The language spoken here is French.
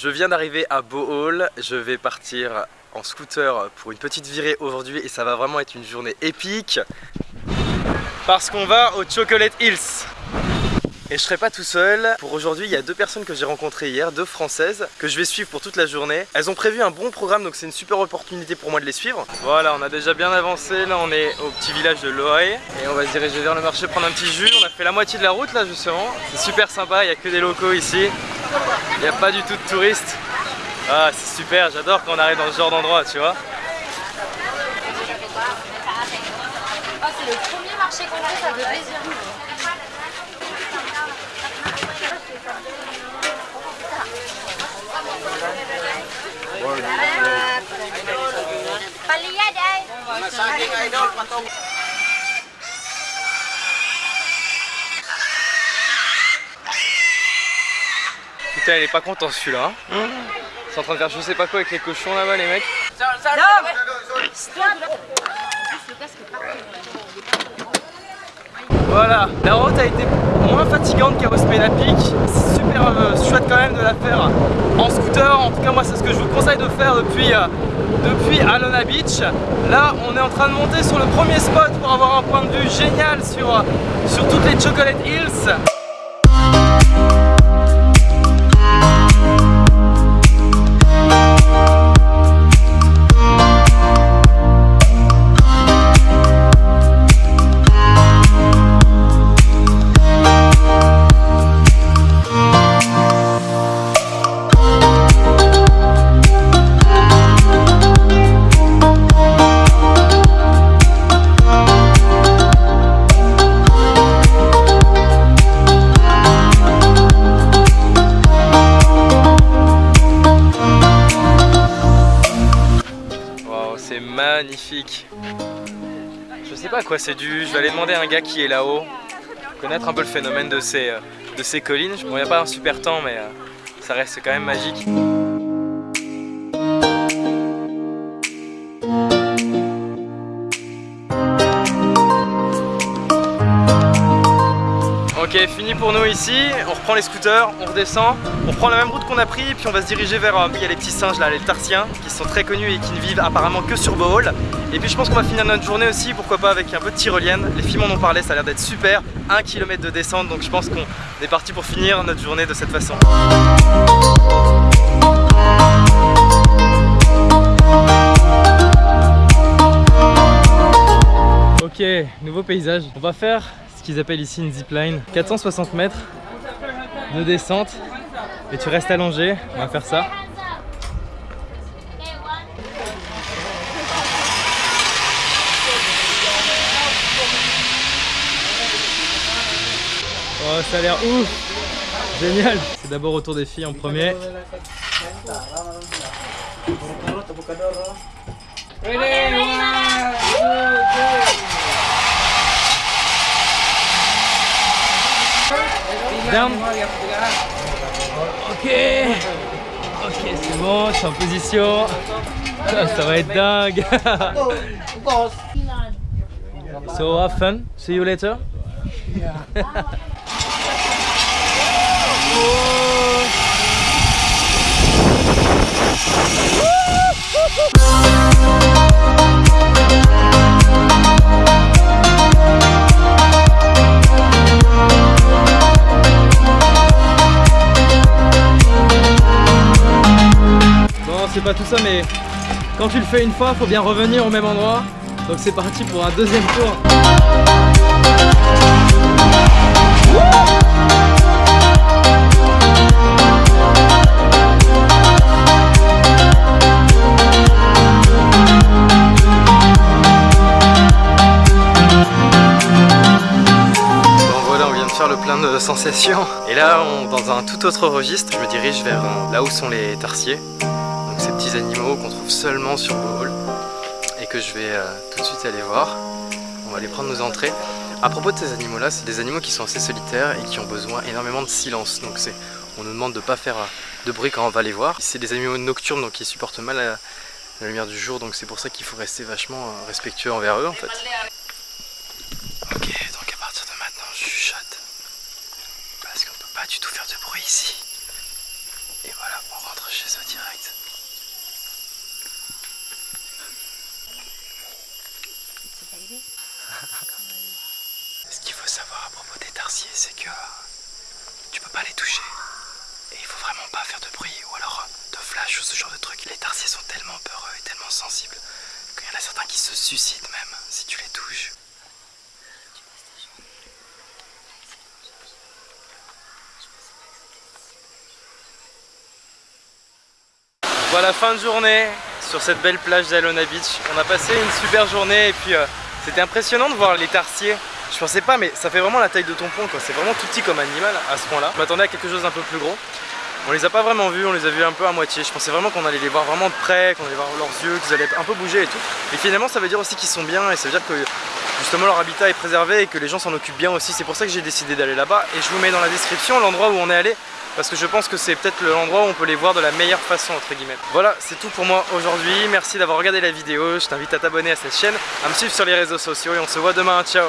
Je viens d'arriver à Bohol, je vais partir en scooter pour une petite virée aujourd'hui et ça va vraiment être une journée épique parce qu'on va au Chocolate Hills et je serai pas tout seul. Pour aujourd'hui, il y a deux personnes que j'ai rencontrées hier, deux françaises, que je vais suivre pour toute la journée. Elles ont prévu un bon programme, donc c'est une super opportunité pour moi de les suivre. Voilà, on a déjà bien avancé. Là, on est au petit village de Loae. Et on va se diriger vers le marché prendre un petit jus. On a fait la moitié de la route là, justement. C'est super sympa, il n'y a que des locaux ici. Il n'y a pas du tout de touristes. Ah, c'est super, j'adore quand on arrive dans ce genre d'endroit, tu vois. Ah, c'est le premier marché qu'on a, ça fait plaisir. Palia đây. Putain, elle est pas content celui-là. Sont en train de faire je sais pas quoi avec les cochons là-bas, les mecs. Voilà, la route a été moins fatigante qu'à Ospeda Peak. C'est super euh, chouette quand même de la faire en scooter. En tout cas, moi, c'est ce que je vous conseille de faire depuis, euh, depuis Alona Beach. Là, on est en train de monter sur le premier spot pour avoir un point de vue génial sur, euh, sur toutes les Chocolate Hills. Magnifique. Je sais pas à quoi c'est dû, je vais aller demander à un gars qui est là-haut, connaître un peu le phénomène de ces, euh, de ces collines. Bon, il n'y a pas un super temps, mais euh, ça reste quand même magique. Pour nous ici, on reprend les scooters, on redescend, on prend la même route qu'on a pris, puis on va se diriger vers, euh, il y a les petits singes là, les tarsiens, qui sont très connus et qui ne vivent apparemment que sur Bohol. Et puis je pense qu'on va finir notre journée aussi, pourquoi pas avec un peu de tyrolienne, les filles m'en ont parlé, ça a l'air d'être super, 1 km de descente, donc je pense qu'on est parti pour finir notre journée de cette façon. Ok, nouveau paysage. On va faire qu'ils appellent ici une zipline. 460 mètres de descente. Et tu restes allongé. On va faire ça. Oh, ça a l'air ouf Génial C'est d'abord au tour des filles en premier. Down. Ok. Ok, c'est bon, je suis en position. Ça, ça va être dingue. so have fun. See you later. Bon, c'est pas tout ça, mais quand tu le fais une fois, faut bien revenir au même endroit. Donc c'est parti pour un deuxième tour. On vient de faire le plein de sensations. Et là, on- dans un tout autre registre, je me dirige vers euh, là où sont les tarsiers. Petits animaux qu'on trouve seulement sur Bohol et que je vais euh, tout de suite aller voir. On va aller prendre nos entrées. À propos de ces animaux-là, c'est des animaux qui sont assez solitaires et qui ont besoin énormément de silence. Donc on nous demande de pas faire euh, de bruit quand on va les voir. C'est des animaux nocturnes donc ils supportent mal la, la lumière du jour. Donc c'est pour ça qu'il faut rester vachement euh, respectueux envers eux en fait. Ok, donc à partir de maintenant, je chuchote. Parce qu'on peut pas du tout faire de bruit ici. Et voilà, savoir à propos des tarsiers, c'est que tu peux pas les toucher. Et il faut vraiment pas faire de bruit ou alors de flash ou ce genre de truc. Les tarsiers sont tellement peureux et tellement sensibles qu'il y en a certains qui se suicident même si tu les touches. Voilà, fin de journée sur cette belle plage d'Alona Beach. On a passé une super journée et puis euh, c'était impressionnant de voir les tarsiers. Je pensais pas, mais ça fait vraiment la taille de ton pont quoi. C'est vraiment tout petit comme animal à ce point-là. Je m'attendais à quelque chose d'un peu plus gros. On les a pas vraiment vus, on les a vus un peu à moitié. Je pensais vraiment qu'on allait les voir vraiment de près, qu'on allait voir leurs yeux, qu'ils allaient un peu bouger et tout. Mais finalement, ça veut dire aussi qu'ils sont bien et ça veut dire que justement leur habitat est préservé et que les gens s'en occupent bien aussi. C'est pour ça que j'ai décidé d'aller là-bas. Et je vous mets dans la description l'endroit où on est allé parce que je pense que c'est peut-être l'endroit où on peut les voir de la meilleure façon entre guillemets. Voilà, c'est tout pour moi aujourd'hui. Merci d'avoir regardé la vidéo. Je t'invite à t'abonner à cette chaîne, à me suivre sur les réseaux sociaux et on se voit demain. Ciao